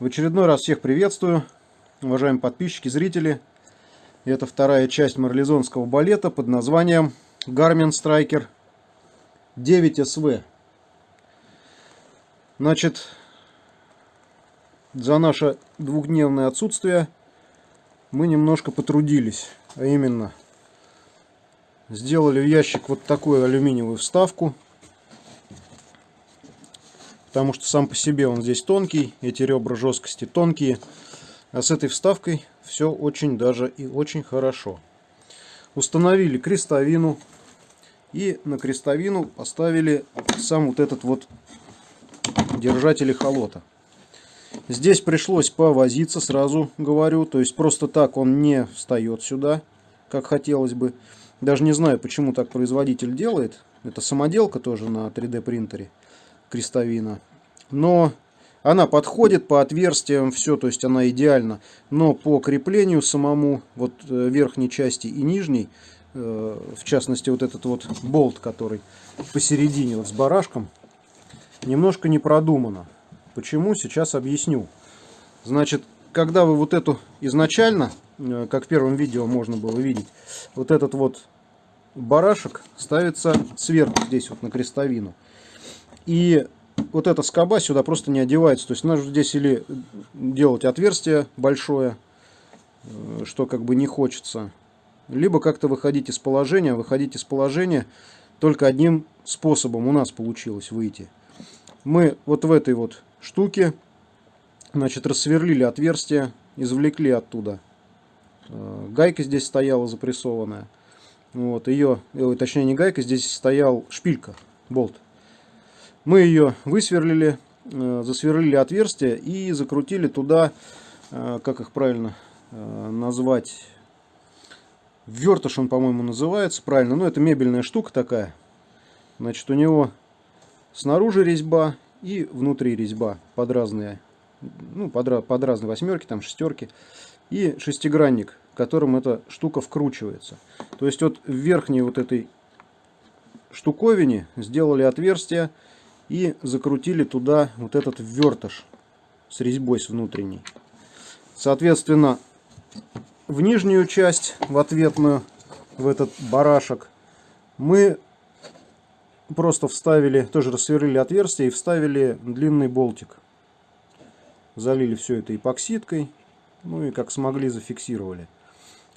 В очередной раз всех приветствую, уважаемые подписчики, зрители. Это вторая часть марлезонского балета под названием Garmin Striker 9SV. Значит, за наше двухдневное отсутствие мы немножко потрудились. А именно, сделали в ящик вот такую алюминиевую вставку потому что сам по себе он здесь тонкий, эти ребра жесткости тонкие, а с этой вставкой все очень даже и очень хорошо. Установили крестовину и на крестовину поставили сам вот этот вот держатель эхолота. Здесь пришлось повозиться, сразу говорю, то есть просто так он не встает сюда, как хотелось бы. Даже не знаю, почему так производитель делает. Это самоделка тоже на 3D принтере крестовина. Но она подходит по отверстиям, все, то есть она идеальна. Но по креплению самому, вот э, верхней части и нижней, э, в частности вот этот вот болт, который посередине вот с барашком, немножко не продумано. Почему? Сейчас объясню. Значит, когда вы вот эту изначально, э, как в первом видео можно было видеть, вот этот вот барашек ставится сверху здесь вот на крестовину. И вот эта скоба сюда просто не одевается. То есть нужно здесь или делать отверстие большое, э, что как бы не хочется, либо как-то выходить из положения. Выходить из положения только одним способом у нас получилось выйти. Мы вот в этой вот штуке, значит, рассверлили отверстие, извлекли оттуда. Э, гайка здесь стояла запрессованная. Вот, ее, э, точнее не гайка, здесь стоял шпилька, болт. Мы ее высверлили, э, засверлили отверстие и закрутили туда, э, как их правильно э, назвать, вертыш он, по-моему, называется правильно. Ну, это мебельная штука такая. Значит, у него снаружи резьба и внутри резьба под разные, ну, под, под разные восьмерки, там шестерки. И шестигранник, которым эта штука вкручивается. То есть вот в верхней вот этой штуковине сделали отверстие, и закрутили туда вот этот вертыш с резьбой с внутренней. Соответственно, в нижнюю часть, в ответную, в этот барашек, мы просто вставили, тоже рассверлили отверстие и вставили длинный болтик. Залили все это эпоксидкой, ну и как смогли зафиксировали.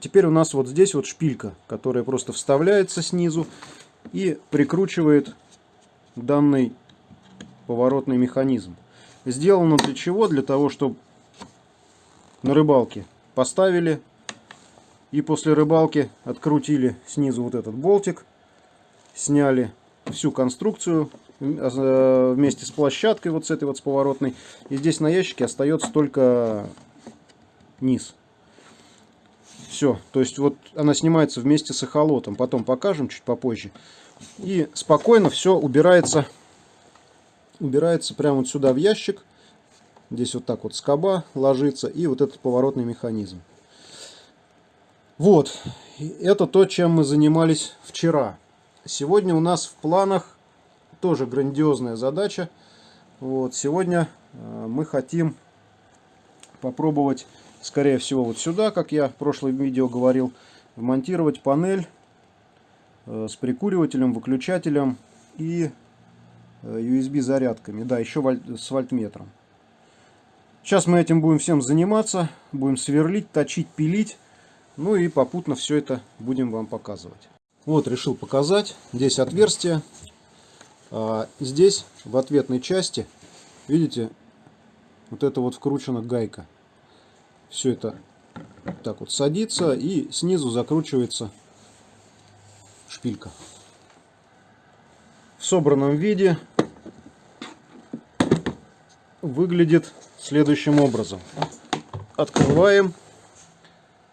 Теперь у нас вот здесь вот шпилька, которая просто вставляется снизу и прикручивает данный поворотный механизм. Сделано для чего? Для того, чтобы на рыбалке поставили и после рыбалки открутили снизу вот этот болтик, сняли всю конструкцию э, вместе с площадкой вот с этой вот с поворотной. И здесь на ящике остается только низ. Все, то есть вот она снимается вместе с эхолотом. Потом покажем чуть попозже. И спокойно все убирается убирается прямо вот сюда в ящик. Здесь вот так вот скоба ложится и вот этот поворотный механизм. Вот, это то, чем мы занимались вчера. Сегодня у нас в планах тоже грандиозная задача. Вот, сегодня э, мы хотим попробовать, скорее всего, вот сюда, как я в прошлом видео говорил, вмонтировать панель э, с прикуривателем, выключателем и USB зарядками. Да, еще с вольтметром. Сейчас мы этим будем всем заниматься. Будем сверлить, точить, пилить. Ну и попутно все это будем вам показывать. Вот решил показать. Здесь отверстие. А здесь в ответной части, видите, вот это вот вкручена гайка. Все это так вот садится и снизу закручивается шпилька в собранном виде выглядит следующим образом. Открываем.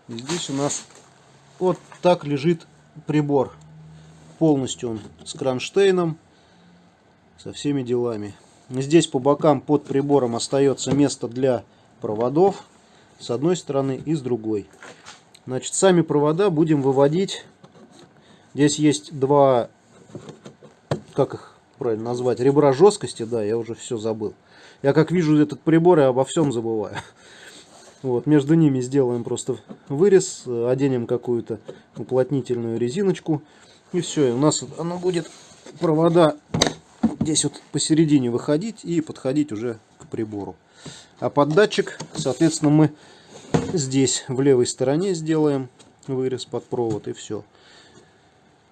И здесь у нас вот так лежит прибор. Полностью он с кронштейном, со всеми делами. Здесь по бокам под прибором остается место для проводов с одной стороны и с другой. Значит, сами провода будем выводить. Здесь есть два как их правильно назвать, ребра жесткости, да, я уже все забыл. Я как вижу этот прибор, я обо всем забываю. Вот, между ними сделаем просто вырез, оденем какую-то уплотнительную резиночку. И все, и у нас оно будет провода здесь вот посередине выходить и подходить уже к прибору. А под датчик, соответственно, мы здесь в левой стороне сделаем вырез под провод и все.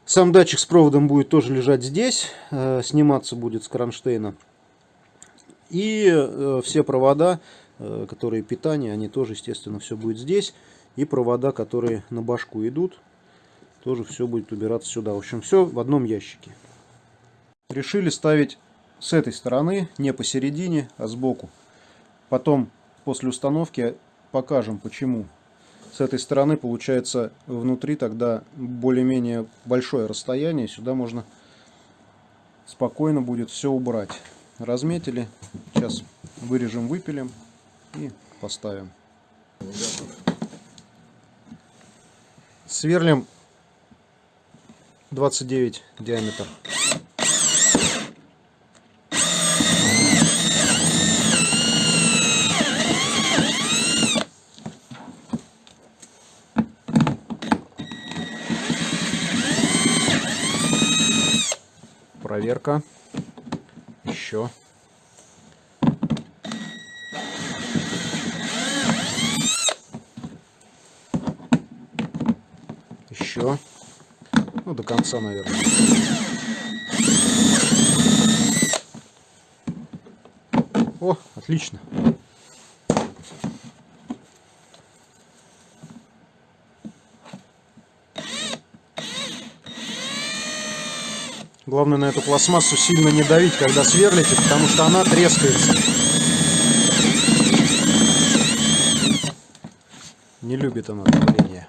Сам датчик с проводом будет тоже лежать здесь, э, сниматься будет с кронштейна. И э, все провода Э, которые питание, они тоже, естественно, все будет здесь. И провода, которые на башку идут, тоже все будет убираться сюда. В общем, все в одном ящике. Решили ставить с этой стороны, не посередине, а сбоку. Потом, после установки, покажем, почему. С этой стороны, получается, внутри тогда более-менее большое расстояние. Сюда можно спокойно будет все убрать. Разметили. Сейчас вырежем, выпилим и поставим. Сверлим 29 диаметр. Проверка. Еще. еще. Ну, до конца, наверное. О, отлично. Главное на эту пластмассу сильно не давить, когда сверлите, потому что она трескается. Не любит она давление.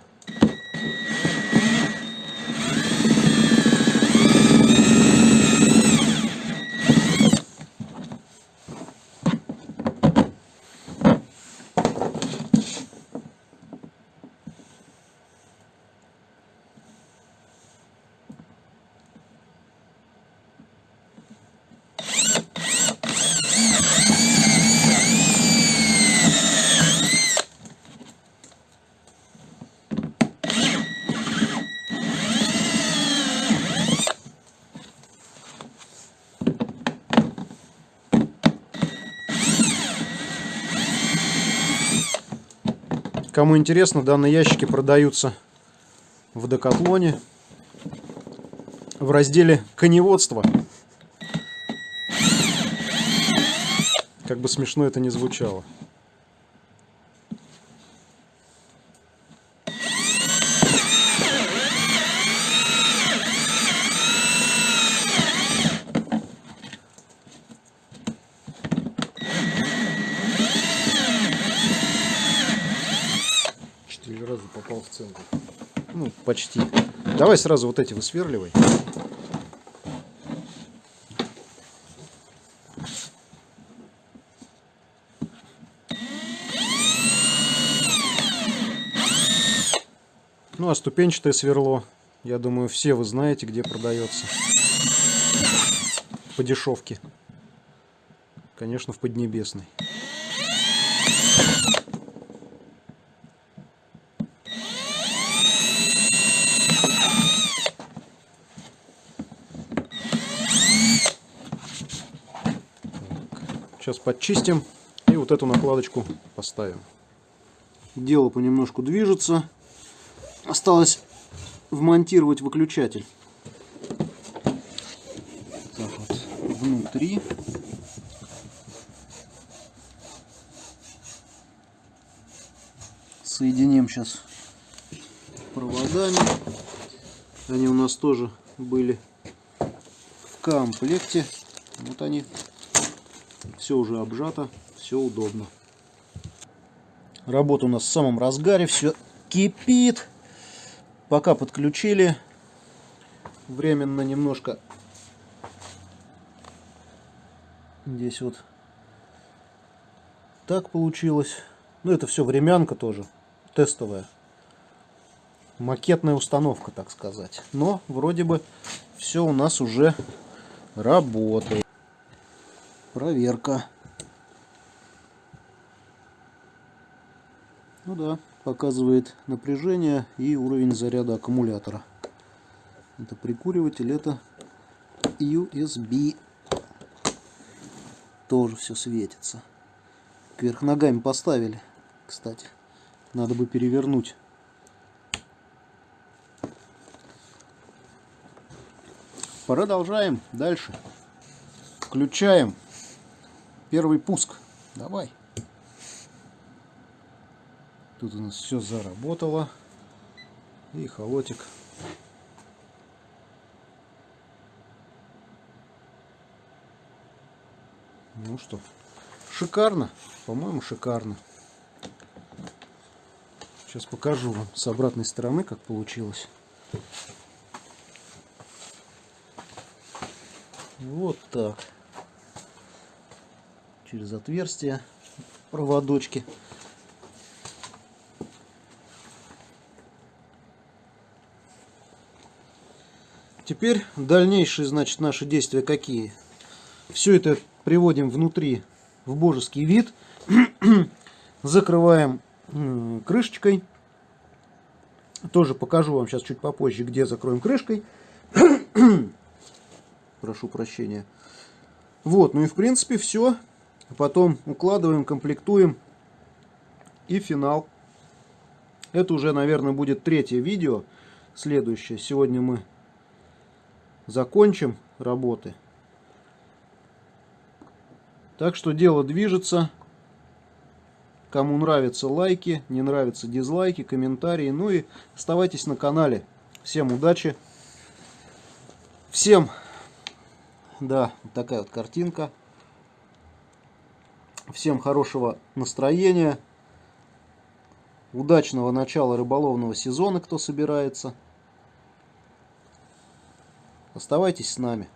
Кому интересно, данные ящики продаются в Декатлоне в разделе коневодство. Как бы смешно это ни звучало. попал в центр. Ну, почти. Давай сразу вот эти высверливай. Ну, а ступенчатое сверло, я думаю, все вы знаете, где продается. По дешевке. Конечно, в Поднебесной. Подчистим и вот эту накладочку поставим. Дело понемножку движется. Осталось вмонтировать выключатель. Так вот, внутри. Соединим сейчас проводами. Они у нас тоже были в комплекте. Вот они все уже обжато, все удобно. Работа у нас в самом разгаре, все кипит. Пока подключили, временно немножко здесь вот так получилось. Ну, это все времянка тоже, тестовая. Макетная установка, так сказать. Но вроде бы все у нас уже работает. Проверка. Ну да, показывает напряжение и уровень заряда аккумулятора. Это прикуриватель, это USB. Тоже все светится. Кверх ногами поставили, кстати. Надо бы перевернуть. Продолжаем дальше. Включаем первый пуск. Давай. Тут у нас все заработало. И холотик. Ну что, шикарно. По-моему, шикарно. Сейчас покажу вам с обратной стороны, как получилось. Вот так. Через отверстие проводочки. Теперь дальнейшие, значит, наши действия какие? Все это приводим внутри в божеский вид. Закрываем крышечкой. Тоже покажу вам сейчас чуть попозже, где закроем крышкой. Прошу прощения. Вот, ну и в принципе все. Потом укладываем, комплектуем. И финал. Это уже, наверное, будет третье видео. Следующее. Сегодня мы закончим работы. Так что дело движется. Кому нравятся лайки, не нравятся дизлайки, комментарии. Ну и оставайтесь на канале. Всем удачи. Всем, да, такая вот картинка. Всем хорошего настроения. Удачного начала рыболовного сезона, кто собирается. Оставайтесь с нами.